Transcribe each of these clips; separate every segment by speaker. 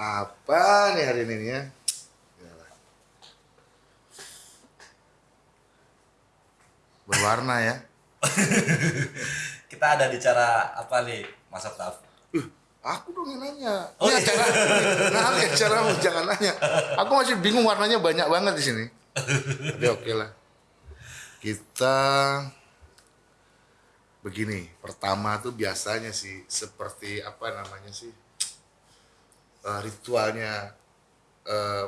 Speaker 1: Apa nih hari ini ya? Berwarna ya.
Speaker 2: Kita ada di cara apa nih, Mas Oktaf?
Speaker 1: Uh, aku dong yang nanya.
Speaker 2: Oh,
Speaker 1: ini
Speaker 2: iya.
Speaker 1: acara, nah, ini acaramu jangan nanya. Aku masih bingung warnanya banyak banget di sini. Tapi oke lah. Kita begini. Pertama tuh biasanya sih seperti apa namanya sih eh, ritualnya eh,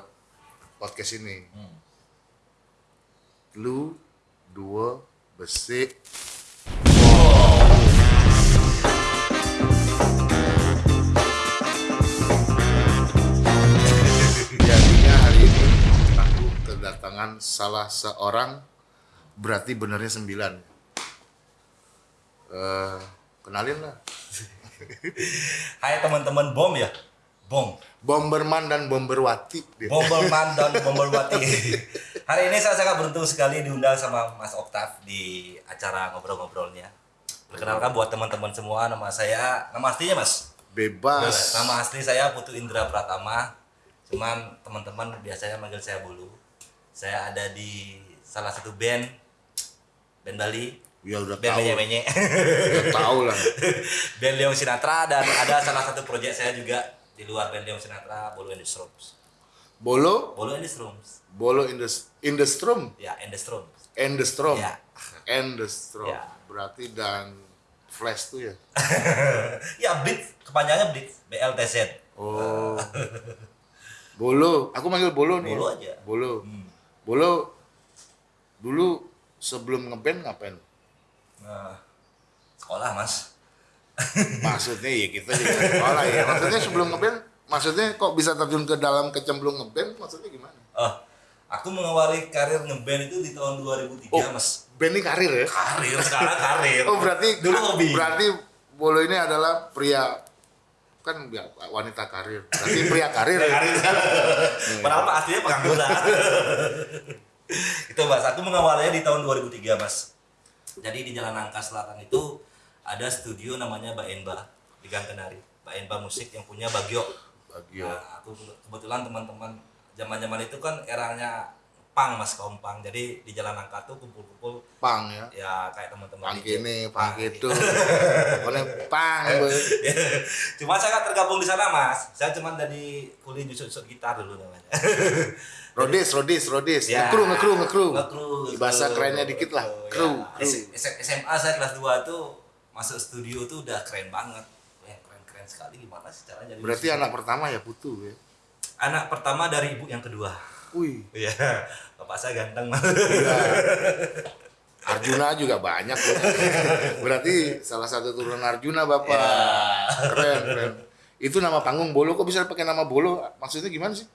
Speaker 1: podcast ini.
Speaker 2: Hmm.
Speaker 1: Lu dua besi Jadinya hari ini aku kedatangan salah seorang berarti benernya sembilan. Eh, kenalin lah.
Speaker 2: Hai teman-teman bom ya, bom,
Speaker 1: Bomberman dan Bomberwati.
Speaker 2: bomberman dan bomberwati. Hari ini saya sangat beruntung sekali diundang sama Mas Oktaf di acara ngobrol-ngobrolnya. Perkenalkan buat teman-teman semua, nama saya, nama aslinya Mas.
Speaker 1: Bebas.
Speaker 2: Nama asli saya Putu Indra Pratama. Cuman teman-teman biasanya manggil saya Bulu. Saya ada di salah satu band band Bali,
Speaker 1: Ya udah
Speaker 2: band
Speaker 1: tahu. Udah tahu lah.
Speaker 2: band Leong Sinatra dan ada salah satu proyek saya juga di luar band Leong Sinatra, Bolo and the Strums.
Speaker 1: Bolo,
Speaker 2: Bolo and the Strums.
Speaker 1: bolo in the in the strum,
Speaker 2: Ya, and the Strums.
Speaker 1: and the strum,
Speaker 2: Ya.
Speaker 1: and the strum.
Speaker 2: Ya.
Speaker 1: Berarti dan flash tuh ya.
Speaker 2: ya, Blitz, kepanjangannya Blitz, BLTZ.
Speaker 1: Oh. Bolo, aku manggil Bolo nih.
Speaker 2: Bolo aja.
Speaker 1: Bolo.
Speaker 2: Hmm.
Speaker 1: Bolo dulu sebelum ngeband ngapain?
Speaker 2: Nah, sekolah, Mas.
Speaker 1: Maksudnya ya kita juga sekolah ya. Maksudnya sebelum ngeband, maksudnya kok bisa terjun ke dalam kecemplung ngeband? Maksudnya gimana?
Speaker 2: Oh, aku mengawali karir ngeband itu di tahun 2003,
Speaker 1: Oh.
Speaker 2: Mas.
Speaker 1: Band ini karir ya?
Speaker 2: Karir, sekarang karir.
Speaker 1: Oh berarti
Speaker 2: dulu hobi.
Speaker 1: Berarti Bolo ini adalah pria kan wanita karir. Berarti pria karir.
Speaker 2: karir. Padahal Pak aslinya pengangguran. itu Mas, aku mengawalnya di tahun 2003, Mas. Jadi di Jalan Nangka Selatan itu ada studio namanya Mbak Enba di Gang Kenari. Mbak Enba Musik yang punya Bagio.
Speaker 1: Bagio.
Speaker 2: Nah, aku ke- kebetulan teman-teman zaman-zaman itu kan eranya pang Mas kaum pang. Jadi di Jalan Nangka tuh kumpul-kumpul
Speaker 1: Pang ya.
Speaker 2: ya kayak teman-teman
Speaker 1: Pang kini, pang
Speaker 2: Pang
Speaker 1: gitu. Pokoknya pang.
Speaker 2: cuma saya nggak tergabung di sana mas saya cuma dari kuliah jusut-jusut gitar dulu namanya
Speaker 1: Rodis, rodis, rodis.
Speaker 2: Ya.
Speaker 1: Ngekru, ngekru, ngekru.
Speaker 2: Ngekru,
Speaker 1: Bahasa kerennya dikit lah. Kru,
Speaker 2: ya. SMA saya kelas 2 tuh masuk studio tuh udah keren banget Wah, keren-keren sekali gimana sih caranya jadi
Speaker 1: Berarti anak pertama ya Putu ya.
Speaker 2: anak pertama dari ibu yang kedua
Speaker 1: Wih.
Speaker 2: iya bapak saya ganteng mas
Speaker 1: Iya. Arjuna juga banyak loh. Berarti salah satu turunan Arjuna Bapak.
Speaker 2: Ya.
Speaker 1: Keren, keren. Itu nama panggung Bolo kok bisa pakai nama Bolo? Maksudnya gimana sih?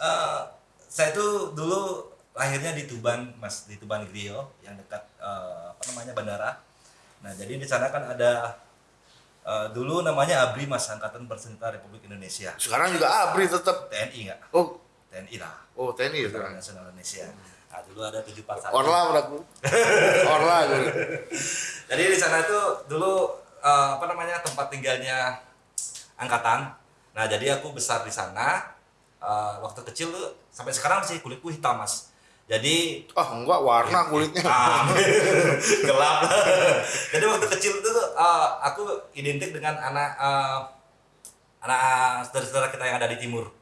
Speaker 2: Eh, saya tuh dulu lahirnya di Tuban, Mas, di Tuban Grio yang dekat eh, apa namanya bandara. Nah, jadi di sana kan ada eh, dulu namanya ABRI Mas, Angkatan Bersenjata Republik Indonesia.
Speaker 1: Sekarang juga Abri tetap.
Speaker 2: TNI enggak?
Speaker 1: Oh,
Speaker 2: TNI lah.
Speaker 1: oh TNI ya sekarang.
Speaker 2: Nasional Indonesia. Nah, dulu ada 741.
Speaker 1: Orla berarti. Orla gitu.
Speaker 2: Jadi di sana itu dulu eh, apa namanya tempat tinggalnya angkatan. Nah, jadi aku besar di sana. Eh, waktu kecil tuh sampai sekarang sih kulitku hitam, Mas. Jadi
Speaker 1: Oh enggak warna kulitnya.
Speaker 2: hitam, gelap. jadi waktu kecil itu tuh eh, aku identik dengan anak eh, anak saudara-saudara kita yang ada di timur.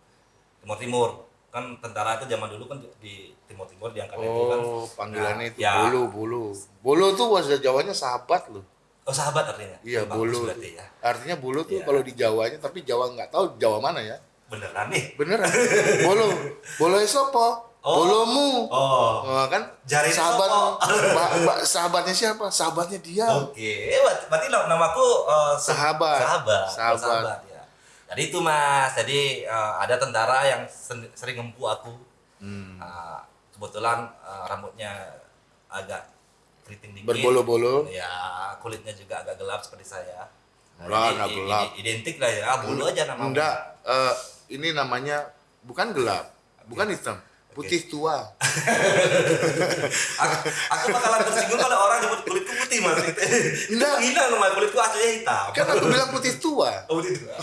Speaker 2: Timur Timur. Kan tentara itu zaman dulu kan di Timur Timur diangkat itu kan.
Speaker 1: Oh, panggilannya itu
Speaker 2: ya.
Speaker 1: Bolo, Bolo. Bolo tuh bahasa Jawanya sahabat loh.
Speaker 2: Oh, sahabat artinya.
Speaker 1: Iya, Bolo.
Speaker 2: berarti ya.
Speaker 1: Artinya Bolo tuh
Speaker 2: Iya.
Speaker 1: kalau di Jawanya, tapi Jawa nggak tahu Jawa mana ya.
Speaker 2: Beneran nih.
Speaker 1: Beneran. Bolo. Bolo sopo?
Speaker 2: Oh.
Speaker 1: Bolomu.
Speaker 2: Oh.
Speaker 1: Oh, kan
Speaker 2: Jari
Speaker 1: sahabat ba- sahabatnya siapa? Sahabatnya dia.
Speaker 2: Oke, eh, berarti- berarti nam- namaku eh, se-
Speaker 1: Sahabat.
Speaker 2: Sahabat.
Speaker 1: Sahabat.
Speaker 2: Oh, sahabat ya. Jadi itu Mas. Jadi eh, ada tentara yang sen- sering ngempu aku.
Speaker 1: Hmm.
Speaker 2: Eh, kebetulan eh, rambutnya agak keriting dikit.
Speaker 1: Berbolo-bolo.
Speaker 2: Ya, kulitnya juga agak gelap seperti saya.
Speaker 1: Lah,
Speaker 2: jadi
Speaker 1: nggak
Speaker 2: i-
Speaker 1: gelap.
Speaker 2: identik lah ya, bulu aja namanya.
Speaker 1: Enggak, eh, ini namanya bukan gelap, bukan hitam. Putih tua.
Speaker 2: aku, aku bakalan tersinggung kalau orang nyebut kulitku putih mas. Itu
Speaker 1: Enggak.
Speaker 2: hina loh mas, kulitku aslinya hitam.
Speaker 1: Kan aku bilang putih tua.
Speaker 2: Oh putih tua.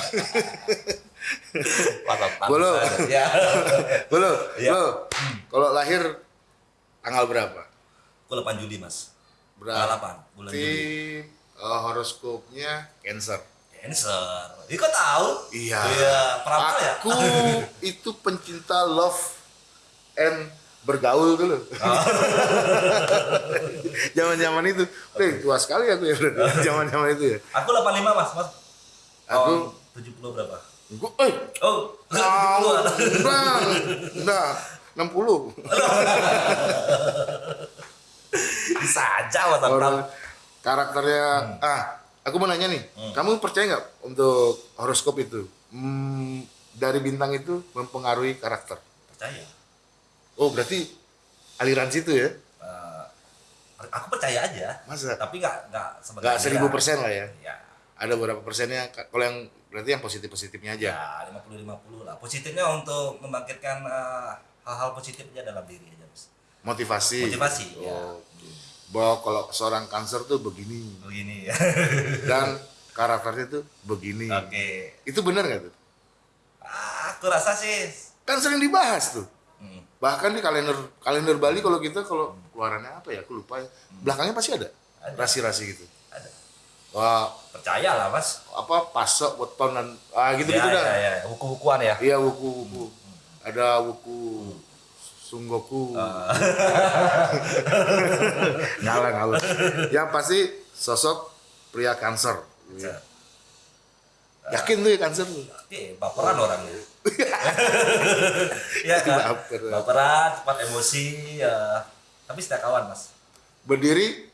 Speaker 1: Bolo.
Speaker 2: Ya.
Speaker 1: Bolo,
Speaker 2: Iya.
Speaker 1: lo kalau lahir tanggal berapa?
Speaker 2: Aku 8 Juli mas.
Speaker 1: Berapa?
Speaker 2: 8 bulan Juli.
Speaker 1: eh, horoskopnya Cancer.
Speaker 2: Cancer. Ini kok tahu?
Speaker 1: Iya.
Speaker 2: Iya, peramal ya?
Speaker 1: Aku itu pencinta love and bergaul dulu.
Speaker 2: Oh.
Speaker 1: Zaman-zaman itu. Wih, tua sekali aku ya. Zaman-zaman itu ya.
Speaker 2: Aku 85 mas, mas.
Speaker 1: Aku-
Speaker 2: Oh, 70 berapa?
Speaker 1: Gua, eh,
Speaker 2: Oh,
Speaker 1: Tahu,
Speaker 2: 70
Speaker 1: enggak, enggak, 60.
Speaker 2: Bisa aja mas,
Speaker 1: Orang karakternya,
Speaker 2: Hmm.
Speaker 1: ah, aku mau nanya nih, kamu percaya nggak untuk horoskop itu? Hmm, dari bintang itu mempengaruhi karakter.
Speaker 2: Percaya.
Speaker 1: Oh, berarti aliran situ ya?
Speaker 2: Eh, aku percaya aja.
Speaker 1: Masa?
Speaker 2: Tapi nggak nggak sebagai
Speaker 1: Nggak seribu persen lah ya?
Speaker 2: Ya,
Speaker 1: Ada beberapa persennya, ka- kalau yang berarti yang positif-positifnya aja.
Speaker 2: ya 50-50 lah. Positifnya untuk membangkitkan eh, hal-hal positif aja dalam diri aja mas.
Speaker 1: Motivasi.
Speaker 2: Motivasi, ya.
Speaker 1: Oh. Bahwa kalau seorang kanker tuh begini
Speaker 2: Begini ya.
Speaker 1: dan karakternya tuh begini.
Speaker 2: Oke.
Speaker 1: Itu benar nggak tuh?
Speaker 2: Ah, aku rasa sih.
Speaker 1: Kan sering dibahas tuh.
Speaker 2: Hmm.
Speaker 1: Bahkan di kalender kalender Bali kalau kita kalau keluarannya apa ya? Aku lupa ya. Belakangnya pasti ada rasi-rasi gitu.
Speaker 2: Ada.
Speaker 1: Wah,
Speaker 2: Percaya lah mas.
Speaker 1: apa pasok weton dan ah gitu gitu
Speaker 2: ya,
Speaker 1: dah.
Speaker 2: ya, ya. Buku-bukuan ya.
Speaker 1: Iya wuku wuku. Ada wuku sunggoku.
Speaker 2: Ah.
Speaker 1: ngalah ngalah. Yang pasti sosok pria kanker.
Speaker 2: Ya.
Speaker 1: Yakin tuh ya kanker tuh.
Speaker 2: Oke, baperan orangnya. ya kan?
Speaker 1: Baperan.
Speaker 2: Baperan, cepat emosi, ya. Tapi setia kawan, Mas.
Speaker 1: Berdiri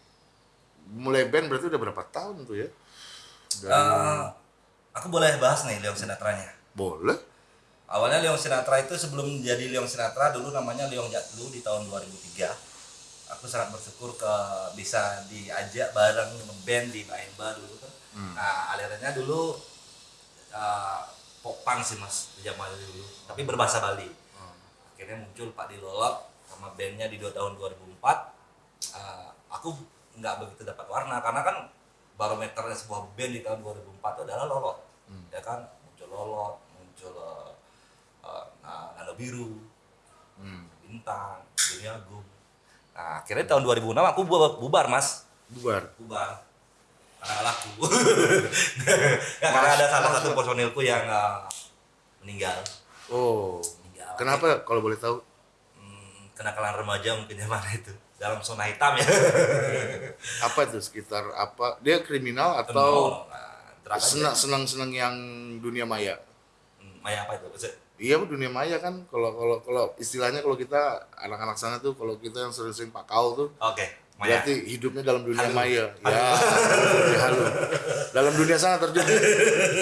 Speaker 1: mulai band berarti udah berapa tahun tuh ya? Dari-
Speaker 2: Eh, aku boleh bahas nih Leong Sinatranya.
Speaker 1: Boleh.
Speaker 2: Awalnya Leong Sinatra itu sebelum jadi Leong Sinatra dulu namanya Leong Jatlu di tahun 2003. Aku sangat bersyukur ke bisa diajak bareng band di Maemba dulu kan. Nah, alirannya dulu uh, pop punk sih mas di zaman dulu, tapi berbahasa Bali. Akhirnya muncul Pak Dilolot sama bandnya di dua tahun 2004. Uh, aku nggak begitu dapat warna karena kan barometernya sebuah band di tahun 2004 itu adalah Lolot, ya kan muncul Lolot, muncul uh, uh, nah, Nano Biru,
Speaker 1: Hmm.
Speaker 2: Bintang, Dini Agung. Nah, akhirnya tahun 2006 aku bu- bubar, Mas.
Speaker 1: Bubar.
Speaker 2: Bubar. Karena laku. karena ada salah satu personilku yang uh, meninggal.
Speaker 1: Oh.
Speaker 2: meninggal.
Speaker 1: Kenapa kalau boleh tahu?
Speaker 2: Hmm, kenakalan remaja mungkin zaman itu. Dalam zona hitam ya.
Speaker 1: Apa itu sekitar apa? Dia kriminal atau
Speaker 2: nah,
Speaker 1: senang senang senang yang dunia maya?
Speaker 2: Hmm, Maya apa itu?
Speaker 1: Iya dunia maya kan kalau kalau kalau istilahnya kalau kita anak-anak sana tuh kalau kita yang sering-sering pakau tuh
Speaker 2: Oke, Maya.
Speaker 1: berarti hidupnya dalam dunia
Speaker 2: Halu.
Speaker 1: maya. Ya, dunia halu. Dalam dunia sana terjun.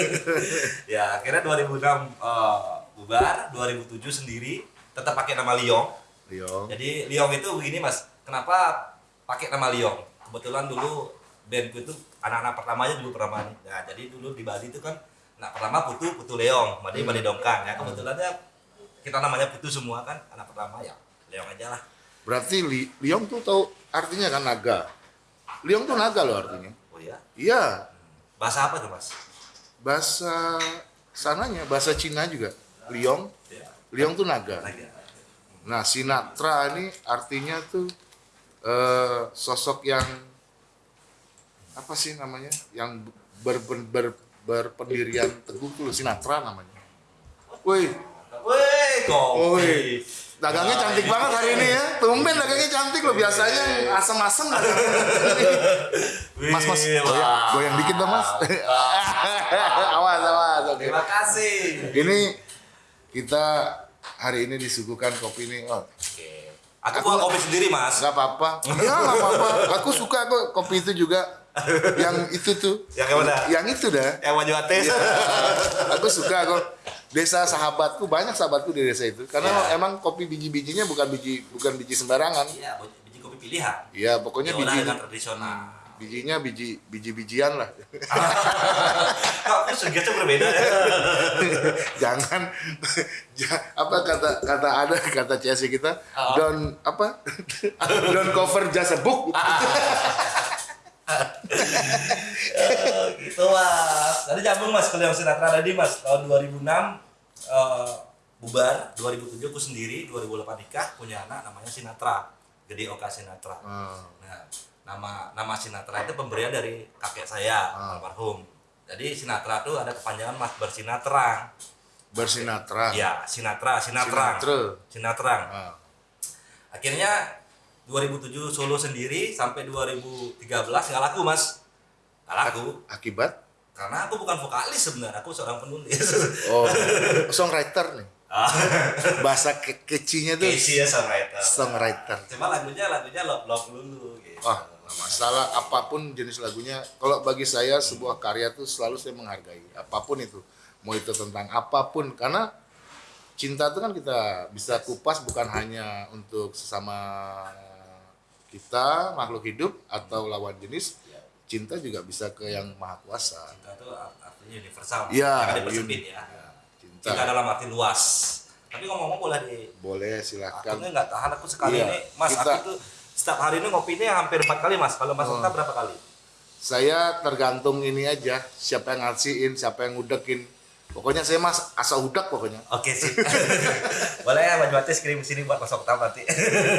Speaker 2: ya akhirnya 2006 eh, bubar 2007 sendiri tetap pakai nama Liong
Speaker 1: Yo.
Speaker 2: jadi Liong itu begini mas kenapa pakai nama Liong kebetulan dulu bandku itu anak-anak pertamanya dulu pertama nah jadi dulu di Bali itu kan anak pertama Putu Putu Leong Madi Madi Dongkang ya kebetulannya kita namanya Putu semua kan anak pertama ya Leong aja lah
Speaker 1: Berarti li, liong tuh tahu artinya kan naga. Liong tuh naga loh artinya.
Speaker 2: oh ya
Speaker 1: Iya,
Speaker 2: bahasa apa tuh mas
Speaker 1: bahasa sananya bahasa Cina juga. Liong,
Speaker 2: ya
Speaker 1: liong tuh naga.
Speaker 2: naga
Speaker 1: Nah, Sinatra ini artinya tuh eh, sosok yang apa sih namanya? Yang ber, ber, ber- berpendirian teguh tuh Sinatra namanya. Woi,
Speaker 2: Woi.
Speaker 1: Woi. Dagangnya cantik banget hari ini ya. Tumben dagangnya cantik loh. Biasanya asem-asem. Mas, mas, goyang, goyang dikit dong mas. awas, awas. Oke.
Speaker 2: Terima kasih.
Speaker 1: Ini kita hari ini disuguhkan kopi ini. Oh,
Speaker 2: Oke. Aku buat kopi sendiri, Mas.
Speaker 1: nggak apa-apa. Ya nggak apa-apa. Aku suka kok kopi itu juga. Yang itu tuh.
Speaker 2: Yang mana?
Speaker 1: Yang itu dah.
Speaker 2: Yang maju ates.
Speaker 1: Iya. Aku suka kok. Desa sahabatku banyak sahabatku di desa itu. Karena
Speaker 2: Ya.
Speaker 1: emang kopi biji-bijinya bukan biji bukan biji sembarangan.
Speaker 2: Iya, biji kopi pilihan.
Speaker 1: Iya, pokoknya biji
Speaker 2: dengan tradisional.
Speaker 1: bijinya biji biji-bijian lah.
Speaker 2: Kok aku segitu berbeda ya?
Speaker 1: Jangan ja- apa kata kata ada kata CSI kita
Speaker 2: Oh.
Speaker 1: don't apa don't cover just a book.
Speaker 2: Gitu mas. Tadi nyambung mas yang Sinatra tadi mas tahun 2006 eh, bubar 2007 aku sendiri 2008 nikah punya anak namanya Sinatra Gede Oka Sinatra.
Speaker 1: Hmm.
Speaker 2: Nah, nama nama Sinatra itu pemberian dari kakek saya
Speaker 1: Ah.
Speaker 2: almarhum. Jadi Sinatra itu ada kepanjangan mas bersinatra.
Speaker 1: Bersinatra.
Speaker 2: Ya Sinatra Sinatra
Speaker 1: Sinatra.
Speaker 2: Sinatra.
Speaker 1: Ah.
Speaker 2: Akhirnya 2007 Solo sendiri sampai 2013 nggak laku mas. Nggak laku.
Speaker 1: Akibat
Speaker 2: Karena aku bukan vokalis sebenarnya, aku seorang penulis.
Speaker 1: oh songwriter nih.
Speaker 2: Ah,
Speaker 1: Bahasa ke kecinya tuh
Speaker 2: Casey ya songwriter.
Speaker 1: songwriter.
Speaker 2: Cuma lagunya lagunya love love dulu gitu.
Speaker 1: Wah, nggak masalah apa pun jenis lagunya. Kalau bagi saya sebuah karya tuh selalu saya menghargai apa pun itu. Mau itu tentang apa pun karena cinta itu kan kita bisa kupas bukan hanya untuk sesama kita makhluk hidup atau lawan jenis.
Speaker 2: Ya,
Speaker 1: Cinta juga bisa ke yang maha kuasa.
Speaker 2: cinta itu artinya universal.
Speaker 1: Iya,
Speaker 2: Jangan dipersempit ya.
Speaker 1: Cinta.
Speaker 2: Cinta dalam arti luas. Tapi ngomong-ngomong boleh di
Speaker 1: Boleh
Speaker 2: aku
Speaker 1: silahkan.
Speaker 2: ini nggak tahan aku sekali
Speaker 1: Iya,
Speaker 2: ini, Mas.
Speaker 1: kita-
Speaker 2: Aku tuh setiap hari ini ngopinya hampir empat kali Mas. Kalau Mas. Okta berapa kali?
Speaker 1: Saya tergantung ini aja, siapa yang ngasihin, siapa yang ngudekin. Pokoknya saya mas asal udak pokoknya.
Speaker 2: Oke sip. boleh ya Baju Batis kirim sini buat Mas Okta nanti.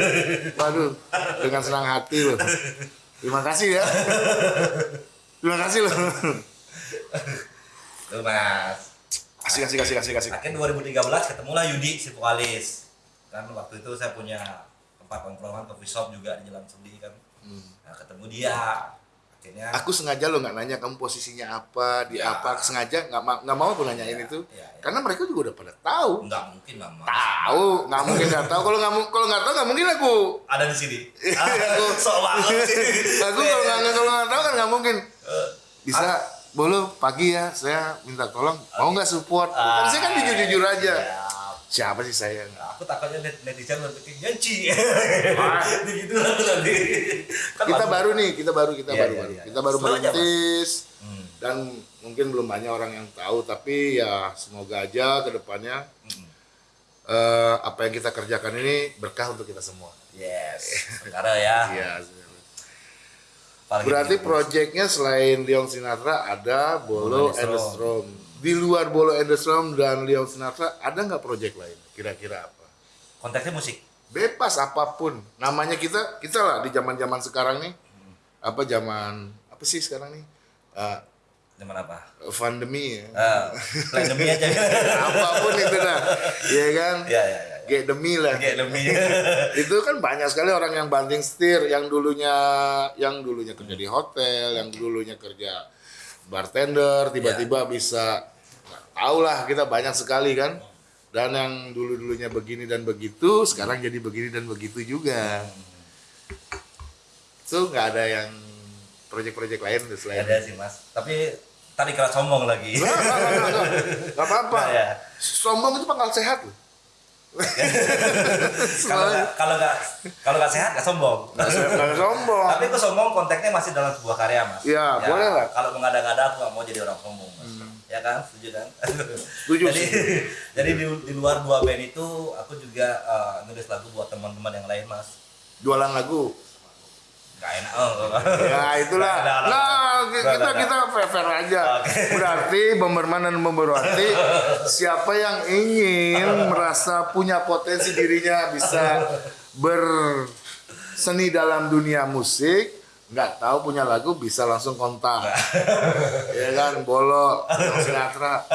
Speaker 1: Waduh, dengan senang hati loh. Terima kasih ya. Terima kasih loh.
Speaker 2: Tuh Mas.
Speaker 1: Kasih, kasih, kasih, kasih, kasih.
Speaker 2: Akhirnya 2013 ketemulah Yudi si vokalis. Kan waktu itu saya punya tempat nongkrongan coffee shop juga di Jalan Sendi kan. Nah, ketemu dia. Akhirnya
Speaker 1: Aku sengaja loh nggak nanya kamu posisinya apa, di
Speaker 2: Ya.
Speaker 1: apa. Sengaja nggak ma- nggak mau aku nanyain
Speaker 2: Ya,
Speaker 1: itu.
Speaker 2: ya, ya.
Speaker 1: Karena mereka juga udah pada tahu.
Speaker 2: nggak mungkin lah Mas.
Speaker 1: Tahu, nggak mungkin nggak tahu. Kalau nggak kalau nggak tahu nggak mungkin aku.
Speaker 2: Ada di sini.
Speaker 1: Aku
Speaker 2: Sok banget sih.
Speaker 1: aku kalau nggak kalau nggak tahu kan nggak mungkin.
Speaker 2: Eh,
Speaker 1: Bisa, boleh pagi ya. Saya minta tolong. Mau nggak support? Kan saya kan jujur jujur aja.
Speaker 2: ya.
Speaker 1: Siapa sih saya?
Speaker 2: Nah, aku takutnya net netizen berpikir janji.
Speaker 1: Wah.
Speaker 2: Begitu lah tuh nanti. Kan
Speaker 1: kita baru nih, kita baru, kita
Speaker 2: Iya,
Speaker 1: baru,
Speaker 2: iya,
Speaker 1: baru.
Speaker 2: iya.
Speaker 1: kita baru merintis
Speaker 2: Hmm.
Speaker 1: dan mungkin belum banyak orang yang tahu, tapi ya semoga aja ke depannya
Speaker 2: Hmm.
Speaker 1: eh, apa yang kita kerjakan ini berkah untuk kita semua.
Speaker 2: Yes. Sekarang ya.
Speaker 1: Iya.
Speaker 2: Apalagi
Speaker 1: Berarti proyeknya selain Leon Sinatra ada Bolo
Speaker 2: Bolo
Speaker 1: and the
Speaker 2: Strom.
Speaker 1: Di luar Bolo and the Strom dan Leon Sinatra ada nggak proyek lain? Kira-kira apa?
Speaker 2: konteksnya musik.
Speaker 1: Bebas apa pun. Namanya kita kita lah di zaman-zaman sekarang nih. Apa zaman apa sih sekarang nih? Eh,
Speaker 2: Zaman apa?
Speaker 1: pandemi ya.
Speaker 2: Eh, pandemi aja.
Speaker 1: apa pun itu dah ya kan
Speaker 2: Ya ya ya.
Speaker 1: kayak demi lah
Speaker 2: Kayak lebih.
Speaker 1: itu kan banyak sekali orang yang banting setir yang dulunya yang dulunya kerja di hotel yang dulunya kerja bartender tiba-tiba bisa nggak tahu lah kita banyak sekali kan dan yang dulu dulunya begini dan begitu sekarang jadi begini dan begitu juga itu nggak ada yang proyek-proyek lain selain
Speaker 2: Ada sih mas. Tapi tadi kira sombong lagi.
Speaker 1: Nggak, apa-apa
Speaker 2: Nggak, ya.
Speaker 1: sombong itu pangkal sehat loh
Speaker 2: Kalau nggak kalau nggak kalau nggak sehat nggak sombong.
Speaker 1: Nggak sombong
Speaker 2: Tapi aku sombong konteksnya masih dalam sebuah karya mas.
Speaker 1: Iya, boleh lah. Hmm.
Speaker 2: Kalau mengada-ngada aku nggak mau jadi orang sombong mas. Ya kan, setuju kan?
Speaker 1: Setuju,
Speaker 2: jadi, jadi di, di luar dua band itu aku juga eh, nulis lagu buat teman-teman yang lain mas.
Speaker 1: jualan lagu
Speaker 2: Gak enak. Oh,
Speaker 1: ya itulah. Nah kita kita fair aja.
Speaker 2: Oke.
Speaker 1: berarti Bomberman dan Bomberwati siapa yang ingin merasa punya potensi dirinya bisa berseni dalam dunia musik nggak tahu punya lagu bisa langsung kontak ya kan bolo Sinatra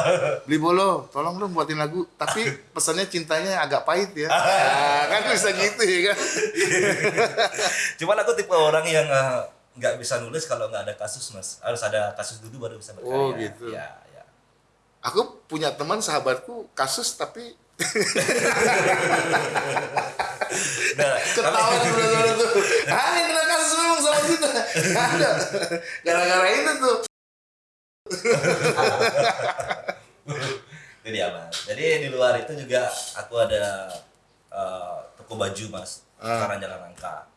Speaker 1: beli bolo tolong dong buatin lagu tapi pesannya cintanya agak pahit ya Nah, kan bisa gitu ya kan
Speaker 2: Cuman aku tipe orang yang eh, nggak bisa nulis kalau nggak ada kasus mas. Harus ada kasus dulu baru bisa berkarya.
Speaker 1: Oh, gitu.
Speaker 2: Ya, ya.
Speaker 1: aku punya teman sahabatku kasus tapi
Speaker 2: Nah,
Speaker 1: ketawa tuh ah yang ada gara-gara itu tuh
Speaker 2: Itu dia mas. Jadi di luar itu juga aku ada eh, toko baju mas.
Speaker 1: Ah.
Speaker 2: Sekarang jalan angka.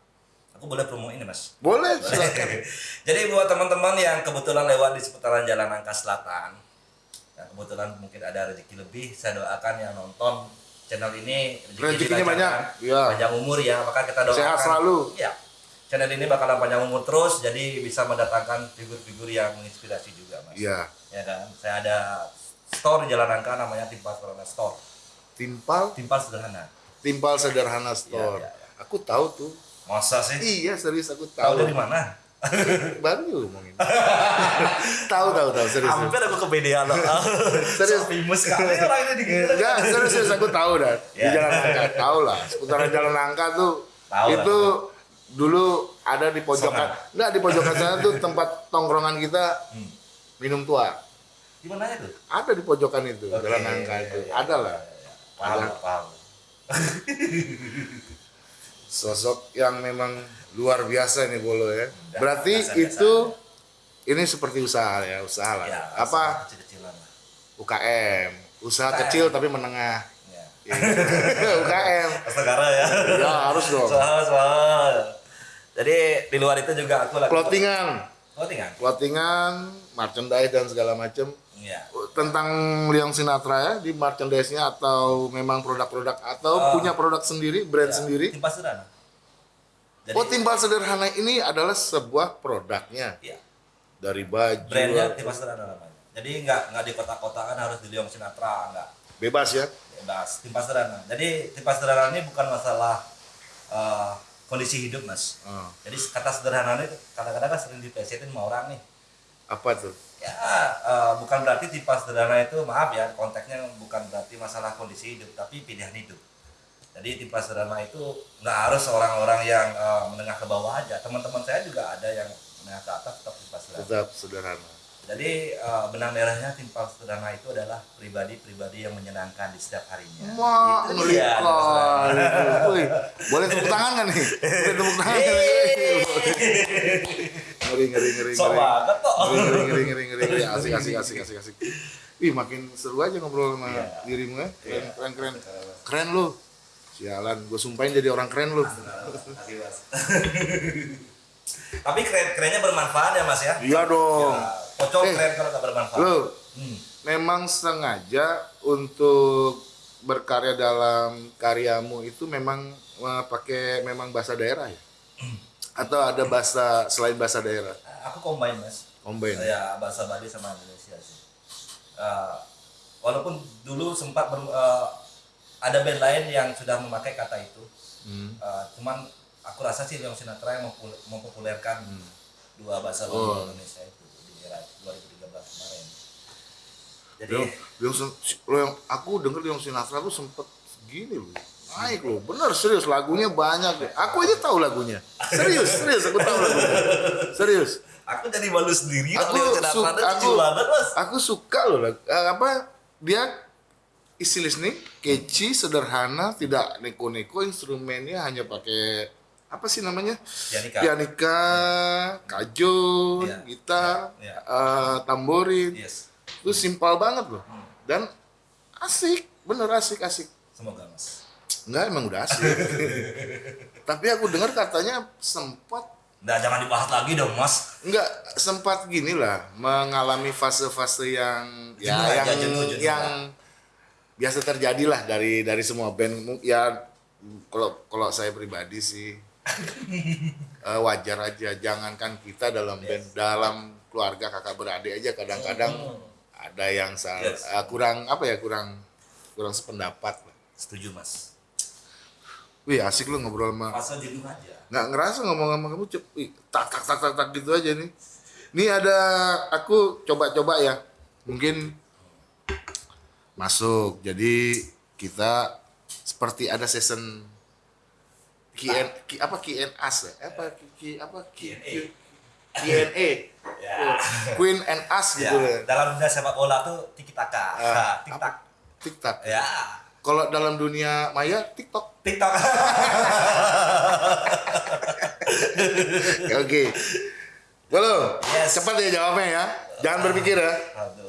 Speaker 2: Aku boleh promo ini mas.
Speaker 1: Boleh.
Speaker 2: Jadi buat teman-teman yang kebetulan lewat di seputaran Jalan Nangka Selatan, yang kebetulan mungkin ada rezeki lebih, saya doakan yang nonton channel ini
Speaker 1: Rezekinya
Speaker 2: dilancarkan,
Speaker 1: banyak, iya.
Speaker 2: panjang umur ya, maka kita doakan.
Speaker 1: Sehat selalu.
Speaker 2: Ya, channel ini bakalan panjang umur terus, jadi bisa mendatangkan figur-figur yang menginspirasi juga mas.
Speaker 1: Iya.
Speaker 2: Ya kan, saya ada store di Jalan Nangka namanya Timpal Sederhana Store.
Speaker 1: Timpal,
Speaker 2: Timpal Sederhana.
Speaker 1: timpal sederhana store.
Speaker 2: Iya, iya, iya.
Speaker 1: Aku tahu tuh.
Speaker 2: Masa sih?
Speaker 1: Iya, serius aku
Speaker 2: Tahu
Speaker 1: tahu.
Speaker 2: dari mana?
Speaker 1: Baru ngomongin. tahu, tahu, tahu, serius.
Speaker 2: Hampir aku kepedean loh.
Speaker 1: Serius.
Speaker 2: So famous sekali orang ini digigit.
Speaker 1: Enggak, serius, serius aku tahu dah. Di
Speaker 2: Ya.
Speaker 1: Jalan Nangka, tahu lah. Seputaran Jalan Nangka tuh
Speaker 2: Tahu lah,
Speaker 1: itu dulu ada di pojokan. Enggak, di pojokan sana tuh tempat tongkrongan kita
Speaker 2: Hmm.
Speaker 1: minum tua.
Speaker 2: Di mana itu?
Speaker 1: Ada di pojokan itu,
Speaker 2: Oke,
Speaker 1: Jalan Nangka
Speaker 2: iya,
Speaker 1: itu.
Speaker 2: iya,
Speaker 1: Ada lah.
Speaker 2: iya. Paham,
Speaker 1: Ada.
Speaker 2: paham.
Speaker 1: Sosok yang memang luar biasa ini Bolo ya. Berarti
Speaker 2: biasa-biasa
Speaker 1: itu ini seperti usaha ya, usaha lah.
Speaker 2: Ya,
Speaker 1: Apa?
Speaker 2: Kecil-kecilan lah.
Speaker 1: UKM, usaha
Speaker 2: UKM.
Speaker 1: kecil tapi menengah.
Speaker 2: Ya.
Speaker 1: UKM.
Speaker 2: Negara ya.
Speaker 1: Ya harus dong.
Speaker 2: Soal, soal. Jadi di luar itu juga aku lagi
Speaker 1: Clothingan,
Speaker 2: Clothingan.
Speaker 1: clothingan, merchandise dan segala macam.
Speaker 2: Iya.
Speaker 1: Tentang Liang Sinatra ya di merchandise-nya atau memang produk-produk atau
Speaker 2: Ah.
Speaker 1: punya produk sendiri, brand
Speaker 2: Ya,
Speaker 1: sendiri.
Speaker 2: Timpal sederhana. Jadi,
Speaker 1: Oh, timbal sederhana ini adalah sebuah produknya
Speaker 2: Iya.
Speaker 1: dari baju.
Speaker 2: Brandnya timpal sederhana namanya. Jadi nggak nggak di kota-kotaan harus di Liong Sinatra, nggak.
Speaker 1: bebas ya.
Speaker 2: bebas timpal sederhana jadi timpal sederhana ini bukan masalah eh, kondisi hidup mas.
Speaker 1: Oh,
Speaker 2: jadi kata sederhana ini kadang-kadang kan sering diplesetin sama orang nih.
Speaker 1: Apa tuh?
Speaker 2: ya eh, bukan berarti timpal sederhana itu maaf ya konteksnya bukan berarti masalah kondisi hidup tapi pilihan hidup. Jadi timpal sederhana itu nggak harus orang-orang yang eh, menengah ke bawah aja. Teman-teman saya juga ada yang menengah ke atas tetap sederhana.
Speaker 1: Tetap sederhana.
Speaker 2: Jadi eh, benang merahnya timpal sederhana itu adalah pribadi-pribadi yang menyenangkan di setiap harinya
Speaker 1: Wah,
Speaker 2: Itu dia,
Speaker 1: boleh tepuk tangan kan nih? Boleh tepuk tangan kan nih? Ngeri, ngeri, ngeri,
Speaker 2: Sok
Speaker 1: ngeri.
Speaker 2: banget.
Speaker 1: Ngeri, ngeri, ngeri, ngeri, ngeri, ngeri. Asik, asik, asik, asik, asik. Ih, makin seru aja ngobrol sama
Speaker 2: Iya.
Speaker 1: dirimu ya. Keren,
Speaker 2: Iya.
Speaker 1: keren, keren. Keren lu. Sialan, gue sumpahin jadi orang keren lu.
Speaker 2: Tapi keren kerennya bermanfaat ya mas ya.
Speaker 1: Iya dong.
Speaker 2: Ya, Pocong
Speaker 1: Eh,
Speaker 2: keren kalau nggak bermanfaat.
Speaker 1: Lu,
Speaker 2: Hmm.
Speaker 1: memang sengaja untuk berkarya dalam karyamu itu memang eh, pakai memang bahasa daerah ya? Atau ada bahasa selain bahasa daerah?
Speaker 2: Aku combine mas.
Speaker 1: Combine.
Speaker 2: Ya bahasa Bali sama Indonesia sih. Eh, walaupun dulu sempat ber- eh, ada band lain yang sudah memakai kata itu.
Speaker 1: Hmm.
Speaker 2: Eh, cuman aku rasa sih Leong Sinatra yang mempopulerkan dua bahasa Bali
Speaker 1: Oh.
Speaker 2: Indonesia itu di era 2013 kemarin. Jadi
Speaker 1: Yang, yang, lo yang aku denger yang Sinatra tuh sempet gini loh naik loh bener serius lagunya banyak deh. aku aja tahu lagunya serius serius aku tahu lagunya serius
Speaker 2: aku jadi malu sendiri
Speaker 1: Aku
Speaker 2: Leong Sinatra
Speaker 1: su-
Speaker 2: tuh lucu
Speaker 1: aku-
Speaker 2: banget mas.
Speaker 1: aku suka loh lag- eh, apa dia isi listening catchy sederhana tidak neko-neko instrumennya hanya pakai apa sih namanya
Speaker 2: Pianika.
Speaker 1: pianika kajun
Speaker 2: Iya.
Speaker 1: gitar
Speaker 2: Iya.
Speaker 1: eh, tamborin
Speaker 2: Yes.
Speaker 1: Itu simpel banget loh
Speaker 2: Hmm.
Speaker 1: dan asik bener asik asik
Speaker 2: Semoga mas.
Speaker 1: enggak emang udah asik tapi aku dengar katanya sempat
Speaker 2: Nah, jangan dibahas lagi dong mas.
Speaker 1: enggak sempat gini lah mengalami fase-fase yang ya
Speaker 2: Jenuh aja,
Speaker 1: yang
Speaker 2: jenuh, jenuh
Speaker 1: yang biasa terjadi lah dari dari semua band ya kalau kalau saya pribadi sih eh, wajar aja jangankan kita dalam band dalam keluarga kakak beradik aja kadang-kadang
Speaker 2: Hmm.
Speaker 1: Ada yang salah
Speaker 2: Yes.
Speaker 1: eh, kurang apa ya kurang kurang sependapat lah.
Speaker 2: Setuju mas.
Speaker 1: Wih asik lu ngobrol sama
Speaker 2: Fase jenuh aja.
Speaker 1: nggak ngerasa ngomong sama kamu cep wih, tak tak tak tak tak gitu aja nih. Nih ada aku coba-coba ya mungkin masuk jadi kita seperti ada season Q&A Q- apa Q&A ya? apa Q- Q- apa Q-. Q-
Speaker 2: Ya.
Speaker 1: Queen and Us
Speaker 2: Ya,
Speaker 1: gitu ya.
Speaker 2: dalam dunia sepak bola tuh tiki taka.
Speaker 1: Ah,
Speaker 2: tik tak.
Speaker 1: TikTok.
Speaker 2: Ya.
Speaker 1: Kalau dalam dunia maya TikTok.
Speaker 2: TikTok.
Speaker 1: Oke. Belum.
Speaker 2: Yes.
Speaker 1: Cepat ya jawabnya ya. Jangan berpikir ya.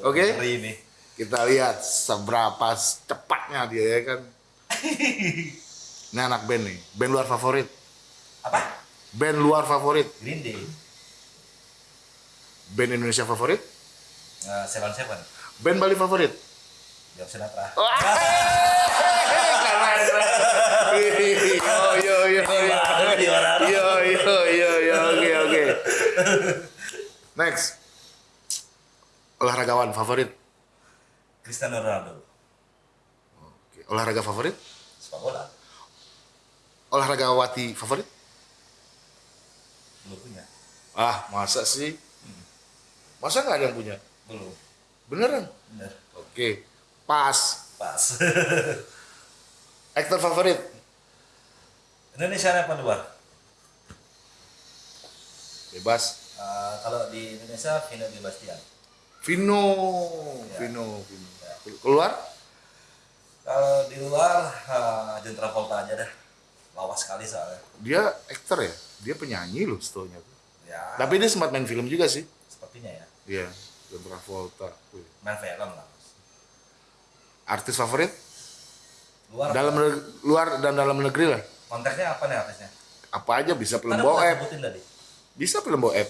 Speaker 1: Oke.
Speaker 2: ngeri nih.
Speaker 1: Kita lihat seberapa cepatnya dia ya kan. Ini anak band nih. Band luar favorit.
Speaker 2: Apa?
Speaker 1: Band luar favorit,
Speaker 2: Green Day,
Speaker 1: band Indonesia favorit,
Speaker 2: uh, Seven Seven,
Speaker 1: band Bali favorit.
Speaker 2: Jawab Sinatra.
Speaker 1: Keren. Yo yo yo yo. Yo yo yo yo oke oke. Next. Olahragawan favorit.
Speaker 2: Cristiano Ronaldo,
Speaker 1: Oke. Olahraga favorit?
Speaker 2: sepak bola,
Speaker 1: Olahragawati favorit?
Speaker 2: belum punya,
Speaker 1: Ah, masa sih? Masa nggak ada yang punya?
Speaker 2: belum,
Speaker 1: Beneran?
Speaker 2: bener,
Speaker 1: Oke. Pas.
Speaker 2: pas.
Speaker 1: Aktor favorit?
Speaker 2: Indonesia apa luar?
Speaker 1: Bebas.
Speaker 2: Uh, kalau di Indonesia Vino Di Bastian.
Speaker 1: Vino.
Speaker 2: Ya.
Speaker 1: Vino. Vino.
Speaker 2: Ya.
Speaker 1: Keluar?
Speaker 2: Kalau di luar uh, John Travolta aja dah. Lawas sekali soalnya.
Speaker 1: Dia aktor ya? Dia penyanyi loh setahunya.
Speaker 2: Ya,
Speaker 1: Tapi dia sempat main film juga sih.
Speaker 2: Sepertinya ya.
Speaker 1: Iya. John Travolta.
Speaker 2: Main film lah.
Speaker 1: Artis favorit?
Speaker 2: Luar
Speaker 1: Dalam
Speaker 2: apa?
Speaker 1: neg- luar dan dalam negeri lah.
Speaker 2: konteksnya apa nih artisnya?
Speaker 1: Apa aja bisa film boeb. Bisa film boeb.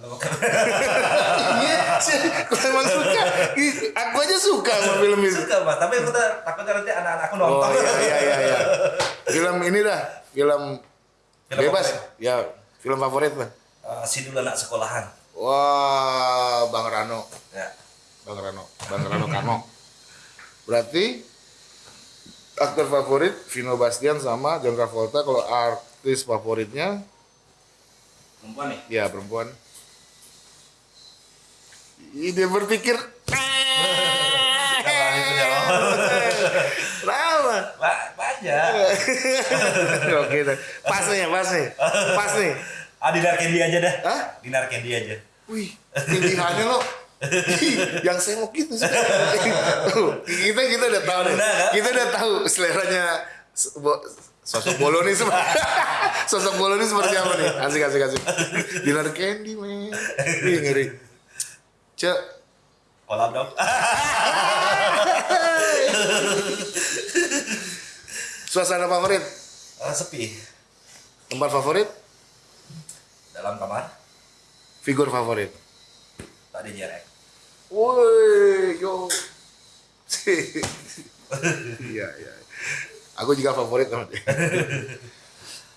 Speaker 2: Bokep.
Speaker 1: Iya. Aku emang suka. Aku aja suka sama film itu.
Speaker 2: Suka mas, tapi aku takutnya nanti anak-anak aku
Speaker 1: Oh
Speaker 2: nonton.
Speaker 1: iya iya iya iya. Film ini dah, film,
Speaker 2: Film
Speaker 1: bebas.
Speaker 2: favorit.
Speaker 1: Ya, film favorit lah.
Speaker 2: Uh, si dulu anak sekolahan.
Speaker 1: Wah, Bang Rano.
Speaker 2: Ya.
Speaker 1: Bang Rano. Bang Rano Kano. Berarti aktor favorit Vino Bastian sama John Travolta. Kalau artis favoritnya
Speaker 2: Perempuan nih.
Speaker 1: ya perempuan. Dia berpikir.
Speaker 2: Ba- banyak.
Speaker 1: Oke, pas nih, pas nih, pas nih.
Speaker 2: Ah, Dinar Candy aja dah.
Speaker 1: Hah?
Speaker 2: Dinar Candy aja.
Speaker 1: Wih, pilihannya lo yang sengok gitu sih. kita kita udah tahu.
Speaker 2: Benar, kan?
Speaker 1: Kita udah tahu seleranya sosok bolo nih seperti sosok bolo nih seperti apa nih? Asik asik asik. Dinar candy men. Wih ngeri. Cek,
Speaker 2: Pola dong.
Speaker 1: suasana favorit,
Speaker 2: Ah, sepi.
Speaker 1: tempat favorit,
Speaker 2: Dalam kamar.
Speaker 1: figur favorit.
Speaker 2: Tadi jerek.
Speaker 1: Woi, yo. Iya, iya. Aku juga favorit sama dia.